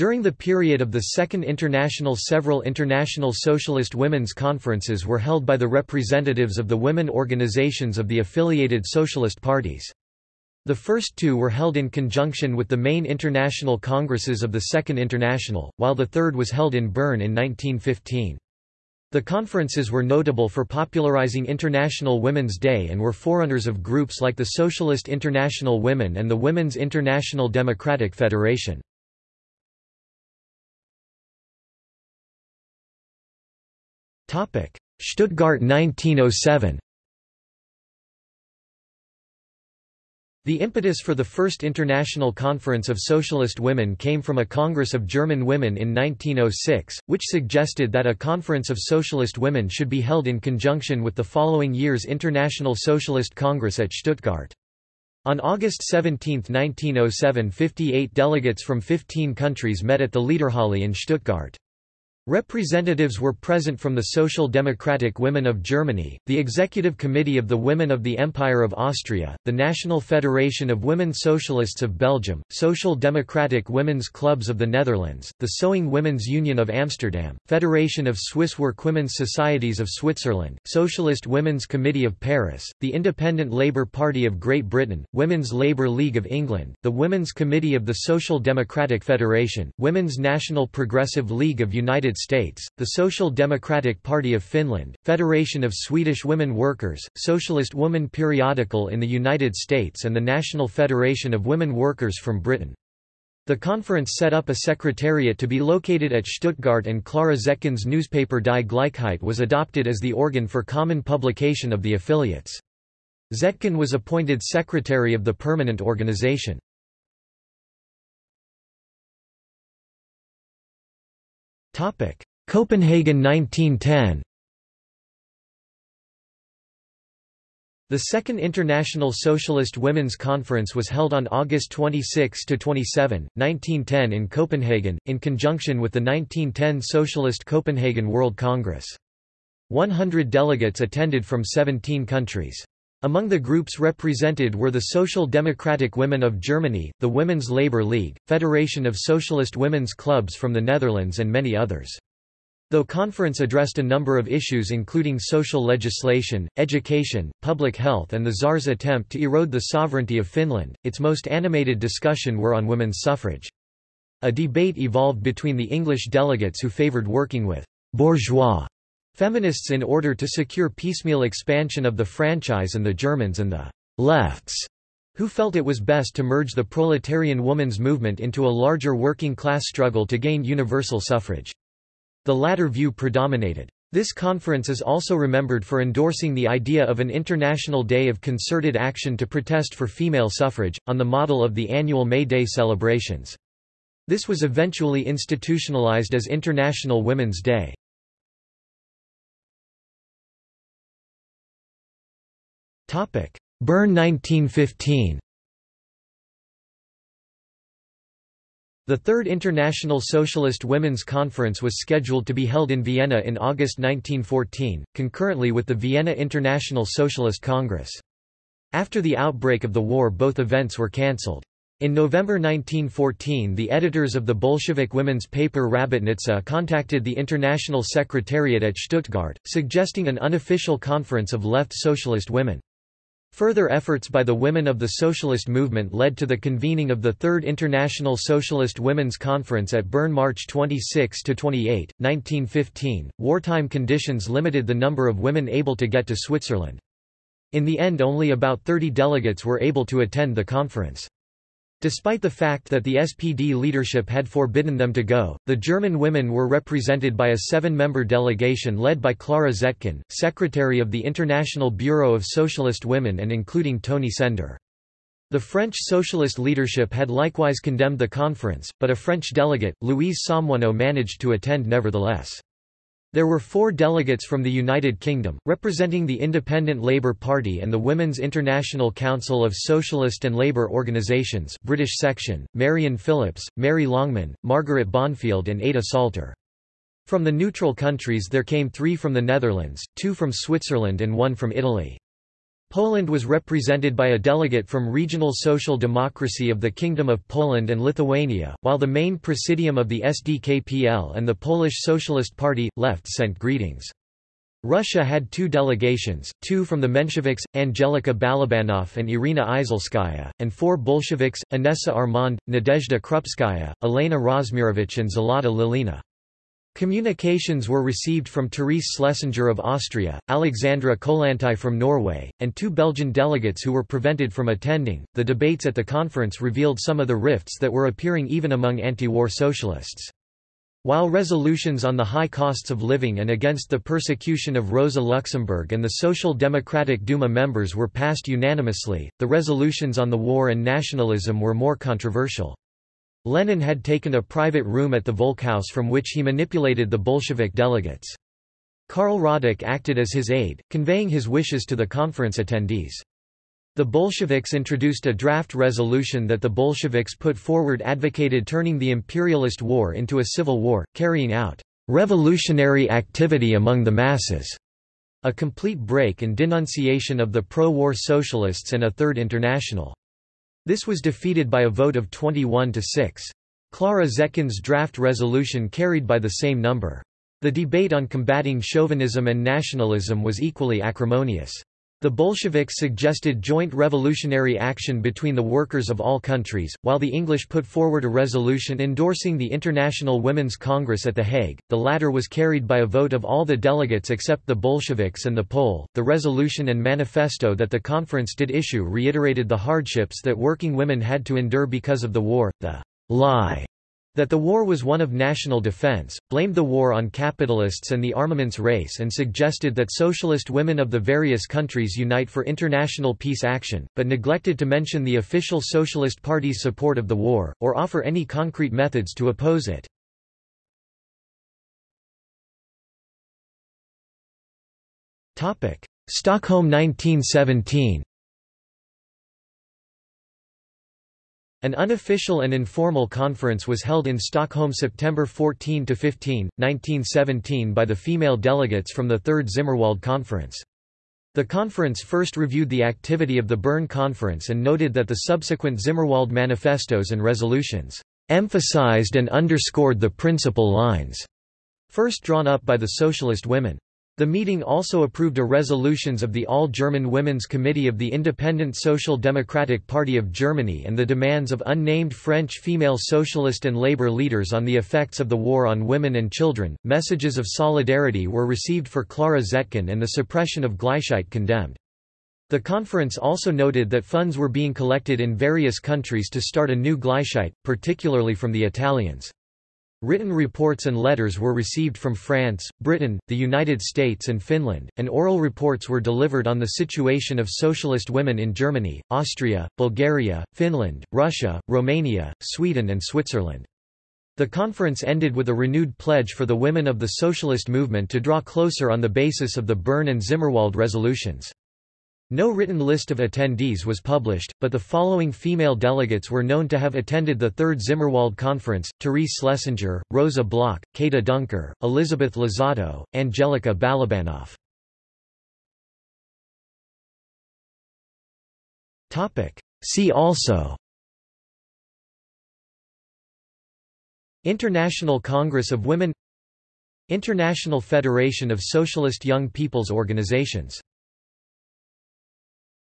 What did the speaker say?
During the period of the Second International several international socialist women's conferences were held by the representatives of the women organizations of the affiliated socialist parties. The first two were held in conjunction with the main international congresses of the Second International, while the third was held in Bern in 1915. The conferences were notable for popularizing International Women's Day and were forerunners of groups like the Socialist International Women and the Women's International Democratic Federation. Stuttgart 1907 The impetus for the First International Conference of Socialist Women came from a Congress of German Women in 1906, which suggested that a Conference of Socialist Women should be held in conjunction with the following year's International Socialist Congress at Stuttgart. On August 17, 1907 58 delegates from 15 countries met at the Liederhalle in Stuttgart. Representatives were present from the Social Democratic Women of Germany, the Executive Committee of the Women of the Empire of Austria, the National Federation of Women Socialists of Belgium, Social Democratic Women's Clubs of the Netherlands, the Sewing Women's Union of Amsterdam, Federation of Swiss Workwomen's Societies of Switzerland, Socialist Women's Committee of Paris, the Independent Labour Party of Great Britain, Women's Labour League of England, the Women's Committee of the Social Democratic Federation, Women's National Progressive League of United States, the Social Democratic Party of Finland, Federation of Swedish Women Workers, Socialist Woman Periodical in the United States and the National Federation of Women Workers from Britain. The conference set up a secretariat to be located at Stuttgart and Clara Zetkin's newspaper Die Gleichheit was adopted as the organ for common publication of the affiliates. Zetkin was appointed secretary of the permanent organization. Copenhagen 1910 The Second International Socialist Women's Conference was held on August 26 to 27, 1910 in Copenhagen, in conjunction with the 1910 Socialist Copenhagen World Congress. 100 delegates attended from 17 countries. Among the groups represented were the Social Democratic Women of Germany, the Women's Labour League, Federation of Socialist Women's Clubs from the Netherlands and many others. Though conference addressed a number of issues including social legislation, education, public health and the Tsar's attempt to erode the sovereignty of Finland, its most animated discussion were on women's suffrage. A debate evolved between the English delegates who favoured working with «bourgeois» feminists in order to secure piecemeal expansion of the franchise and the Germans and the lefts who felt it was best to merge the proletarian woman's movement into a larger working-class struggle to gain universal suffrage. The latter view predominated. This conference is also remembered for endorsing the idea of an international day of concerted action to protest for female suffrage, on the model of the annual May Day celebrations. This was eventually institutionalized as International Women's Day. Bern 1915 The Third International Socialist Women's Conference was scheduled to be held in Vienna in August 1914, concurrently with the Vienna International Socialist Congress. After the outbreak of the war both events were cancelled. In November 1914 the editors of the Bolshevik women's paper Rabotnitsa contacted the International Secretariat at Stuttgart, suggesting an unofficial conference of left socialist women. Further efforts by the women of the socialist movement led to the convening of the Third International Socialist Women's Conference at Bern March 26 to 28, 1915. Wartime conditions limited the number of women able to get to Switzerland. In the end only about 30 delegates were able to attend the conference. Despite the fact that the SPD leadership had forbidden them to go, the German women were represented by a seven-member delegation led by Clara Zetkin, secretary of the International Bureau of Socialist Women and including Toni Sender. The French socialist leadership had likewise condemned the conference, but a French delegate, Louise Saumoneau managed to attend nevertheless. There were four delegates from the United Kingdom, representing the Independent Labour Party and the Women's International Council of Socialist and Labour Organisations British section, Marion Phillips, Mary Longman, Margaret Bondfield and Ada Salter. From the neutral countries there came three from the Netherlands, two from Switzerland and one from Italy. Poland was represented by a delegate from Regional Social Democracy of the Kingdom of Poland and Lithuania, while the main presidium of the SDKPL and the Polish Socialist Party, left sent greetings. Russia had two delegations, two from the Mensheviks, Angelika Balabanov and Irina Izalskaya, and four Bolsheviks, Inessa Armand, Nadezhda Krupskaya, Elena Rozmirovich and Zlata Lilina. Communications were received from Therese Schlesinger of Austria, Alexandra Kollontai from Norway, and two Belgian delegates who were prevented from attending. The debates at the conference revealed some of the rifts that were appearing even among anti war socialists. While resolutions on the high costs of living and against the persecution of Rosa Luxemburg and the Social Democratic Duma members were passed unanimously, the resolutions on the war and nationalism were more controversial. Lenin had taken a private room at the Volkshaus from which he manipulated the Bolshevik delegates. Karl Radek acted as his aide, conveying his wishes to the conference attendees. The Bolsheviks introduced a draft resolution that the Bolsheviks put forward advocated turning the imperialist war into a civil war, carrying out revolutionary activity among the masses, a complete break and denunciation of the pro-war socialists and a Third International. This was defeated by a vote of 21 to 6. Clara Zetkin's draft resolution carried by the same number. The debate on combating chauvinism and nationalism was equally acrimonious. The Bolsheviks suggested joint revolutionary action between the workers of all countries, while the English put forward a resolution endorsing the International Women's Congress at The Hague. The latter was carried by a vote of all the delegates except the Bolsheviks and the Pole. The resolution and manifesto that the conference did issue reiterated the hardships that working women had to endure because of the war, the lie that the war was one of national defense, blamed the war on capitalists and the armaments race and suggested that socialist women of the various countries unite for international peace action, but neglected to mention the official Socialist Party's support of the war, or offer any concrete methods to oppose it. Stockholm 1917 An unofficial and informal conference was held in Stockholm September 14–15, 1917 by the female delegates from the Third Zimmerwald Conference. The conference first reviewed the activity of the Bern Conference and noted that the subsequent Zimmerwald manifestos and resolutions emphasized and underscored the principal lines first drawn up by the socialist women. The meeting also approved a resolutions of the All-German Women's Committee of the Independent Social Democratic Party of Germany and the demands of unnamed French female socialist and labor leaders on the effects of the war on women and children. Messages of solidarity were received for Clara Zetkin and the suppression of Gleichheit condemned. The conference also noted that funds were being collected in various countries to start a new Gleichheit, particularly from the Italians. Written reports and letters were received from France, Britain, the United States and Finland, and oral reports were delivered on the situation of socialist women in Germany, Austria, Bulgaria, Finland, Russia, Romania, Sweden and Switzerland. The conference ended with a renewed pledge for the women of the socialist movement to draw closer on the basis of the Bern and Zimmerwald resolutions. No written list of attendees was published, but the following female delegates were known to have attended the Third Zimmerwald Conference, Therese Schlesinger, Rosa Bloch, Käthe Duncker, Elizabeth Lizotte, Angelika Balabanov. See also International Congress of Women International Federation of Socialist Young People's Organizations